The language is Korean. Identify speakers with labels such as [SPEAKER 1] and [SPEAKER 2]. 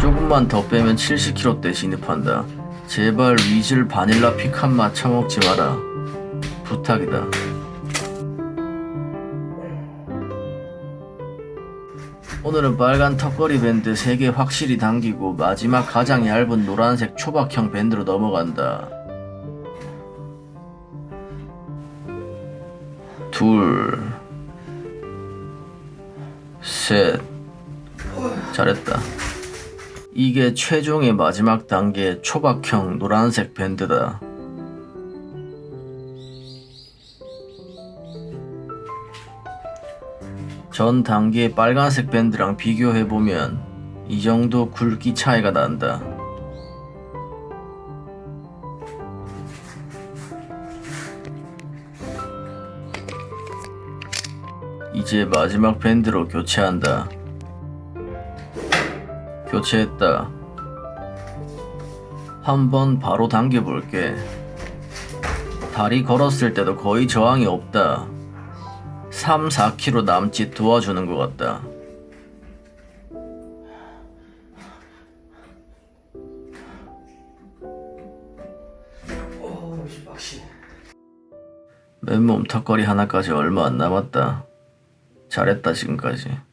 [SPEAKER 1] 조금만 더 빼면 70kg대 진입한다. 제발 위즐 바닐라 피칸 맛 처먹지 마라. 부탁이다. 오늘은 빨간 턱걸이 밴드 3개 확실히 당기고 마지막 가장 얇은 노란색 초박형 밴드로 넘어간다. 둘, 셋, 잘했다. 이게 최종의 마지막 단계 초박형 노란색 밴드다. 전 단계의 빨간색 밴드랑 비교해보면 이 정도 굵기 차이가 난다. 이제 마지막 밴드로 교체한다. 교체했다. 한번 바로 당겨볼게. 다리 걸었을 때도 거의 저항이 없다. 3, 4kg 남짓 도와주는 것 같다. 맨몸 턱걸이 하나까지 얼마 안 남았다. 잘했다 지금까지.